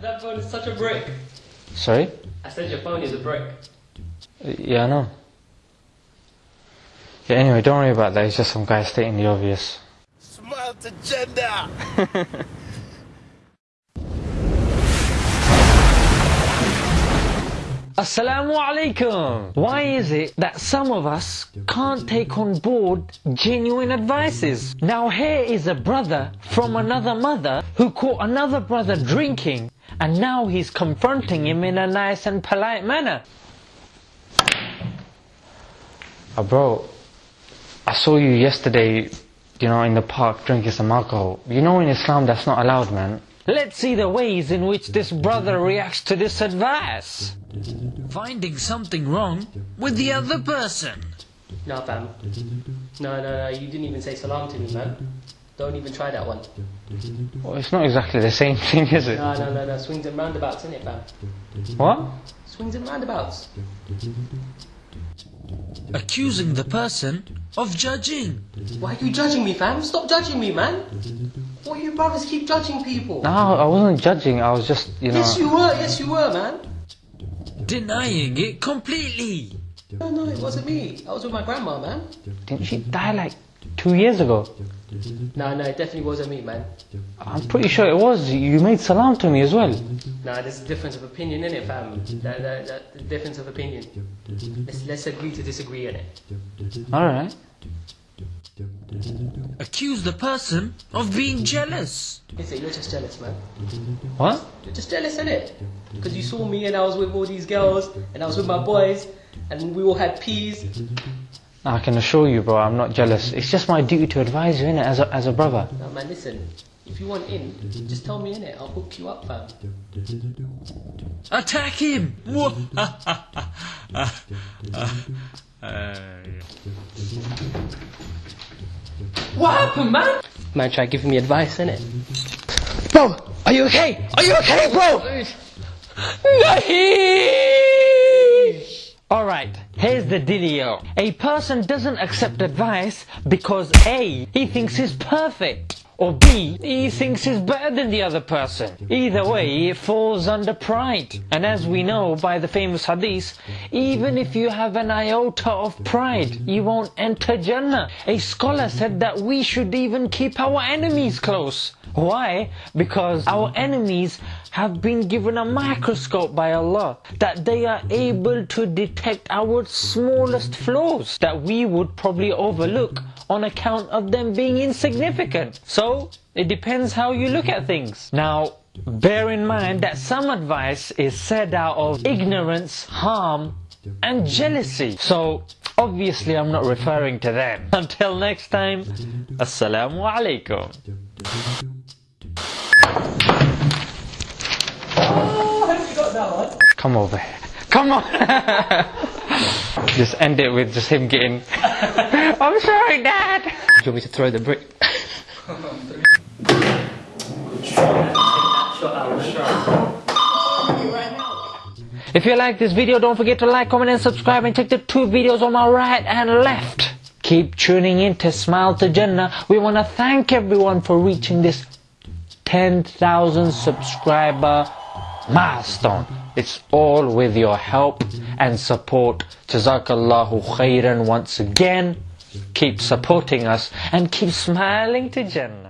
That phone is such a brick. Sorry? I said your phone is a brick. Uh, yeah, I know. Yeah, anyway, don't worry about that. It's just some guy stating the obvious. Smile to Jannah. Assalamu alaikum. Why is it that some of us can't take on board genuine advices? Now here is a brother from another mother who caught another brother drinking and now he's confronting him in a nice and polite manner. Uh, bro, I saw you yesterday, you know, in the park drinking some alcohol. You know in Islam that's not allowed, man. Let's see the ways in which this brother reacts to this advice. Finding something wrong with the other person. No, fam. No, no, no. You didn't even say salam to me, man. Don't even try that one. Well, it's not exactly the same thing, is it? No, no, no, no. Swings and roundabouts, isn't it, fam? What? Swings and roundabouts. Accusing the person of judging. Why are you judging me, fam? Stop judging me, man. Why you brothers keep judging people? No, I wasn't judging. I was just, you know. Yes, you were. Yes, you were, man. Denying it completely. No, no, it wasn't me. I was with my grandma, man. Didn't she die like two years ago? No, no, it definitely wasn't me, man. I'm pretty sure it was. You made salam to me as well. Nah, there's a difference of opinion in it, fam. That, that, that, the difference of opinion. Let's, let's agree to disagree in it. Alright. Accuse the person of being jealous. Listen, you're just jealous, man. What? You're just jealous, innit? Because you saw me and I was with all these girls and I was with my boys and we all had peas. I can assure you, bro, I'm not jealous. It's just my duty to advise you, innit, as a, as a brother. Now, man, listen. If you want in, just tell me in it. I'll hook you up, fam. Attack him! Uh, what happened, man? Man, try giving me advice, innit? Bro, are you okay? Are you okay, bro? Alright, here's the dealio. A person doesn't accept advice because A, he thinks he's perfect. Or B, he thinks he's better than the other person. Either way, it falls under pride. And as we know by the famous hadith, even if you have an iota of pride, you won't enter Jannah. A scholar said that we should even keep our enemies close. Why? Because our enemies have been given a microscope by Allah that they are able to detect our smallest flaws that we would probably overlook on account of them being insignificant. So, it depends how you look at things. Now, bear in mind that some advice is said out of ignorance, harm, and jealousy. So, obviously I'm not referring to them. Until next time, Assalamu alaikum. Come over here. Come on! just end it with just him getting. I'm sorry, Dad! Do you want me to throw the brick? If you like this video, don't forget to like, comment and subscribe and check the two videos on my right and left. Keep tuning in to Smile to Jannah. We want to thank everyone for reaching this 10,000 subscriber milestone. It's all with your help and support. Jazakallahu khairan once again. Keep supporting us and keep smiling to Jannah.